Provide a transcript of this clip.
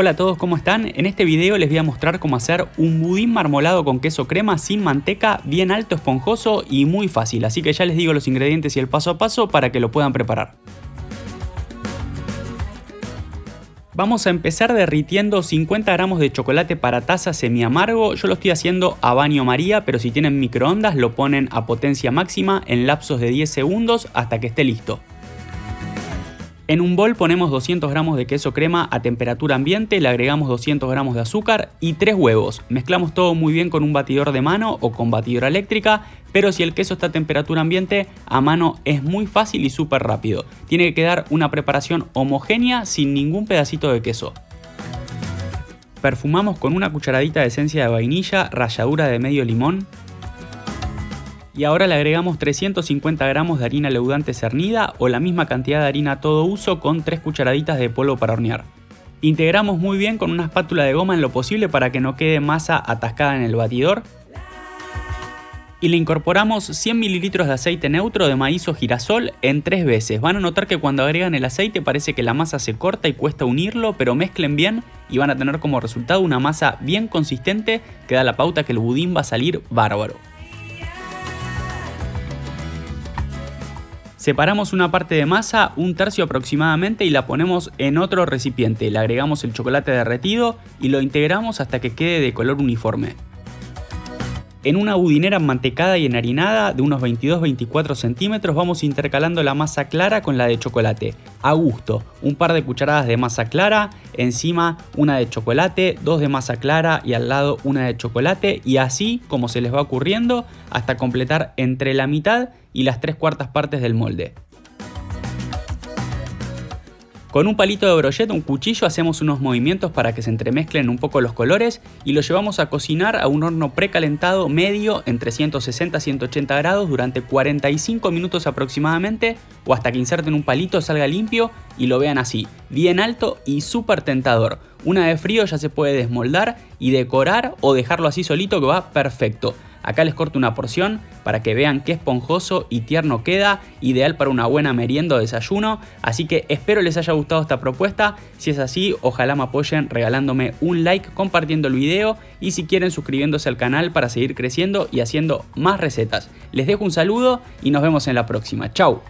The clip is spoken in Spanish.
Hola a todos, ¿cómo están? En este video les voy a mostrar cómo hacer un budín marmolado con queso crema sin manteca, bien alto, esponjoso y muy fácil. Así que ya les digo los ingredientes y el paso a paso para que lo puedan preparar. Vamos a empezar derritiendo 50 gramos de chocolate para taza semi amargo. Yo lo estoy haciendo a baño maría, pero si tienen microondas lo ponen a potencia máxima en lapsos de 10 segundos hasta que esté listo. En un bol ponemos 200 gramos de queso crema a temperatura ambiente, le agregamos 200 gramos de azúcar y 3 huevos. Mezclamos todo muy bien con un batidor de mano o con batidora eléctrica, pero si el queso está a temperatura ambiente, a mano es muy fácil y súper rápido. Tiene que quedar una preparación homogénea sin ningún pedacito de queso. Perfumamos con una cucharadita de esencia de vainilla, ralladura de medio limón, y ahora le agregamos 350 gramos de harina leudante cernida o la misma cantidad de harina a todo uso con 3 cucharaditas de polvo para hornear. Integramos muy bien con una espátula de goma en lo posible para que no quede masa atascada en el batidor. Y le incorporamos 100 ml de aceite neutro de maíz o girasol en 3 veces. Van a notar que cuando agregan el aceite parece que la masa se corta y cuesta unirlo, pero mezclen bien y van a tener como resultado una masa bien consistente que da la pauta que el budín va a salir bárbaro. Separamos una parte de masa, un tercio aproximadamente, y la ponemos en otro recipiente. Le agregamos el chocolate derretido y lo integramos hasta que quede de color uniforme. En una budinera mantecada y enharinada de unos 22-24 centímetros vamos intercalando la masa clara con la de chocolate, a gusto, un par de cucharadas de masa clara, encima una de chocolate, dos de masa clara y al lado una de chocolate. Y así como se les va ocurriendo hasta completar entre la mitad y las tres cuartas partes del molde. Con un palito de brochette, un cuchillo, hacemos unos movimientos para que se entremezclen un poco los colores y lo llevamos a cocinar a un horno precalentado medio entre 160 y 180 grados durante 45 minutos aproximadamente o hasta que inserten un palito, salga limpio y lo vean así, bien alto y súper tentador. Una vez frío ya se puede desmoldar y decorar o dejarlo así solito que va perfecto. Acá les corto una porción para que vean qué esponjoso y tierno queda, ideal para una buena merienda o desayuno, así que espero les haya gustado esta propuesta, si es así ojalá me apoyen regalándome un like, compartiendo el video y si quieren suscribiéndose al canal para seguir creciendo y haciendo más recetas. Les dejo un saludo y nos vemos en la próxima, chau.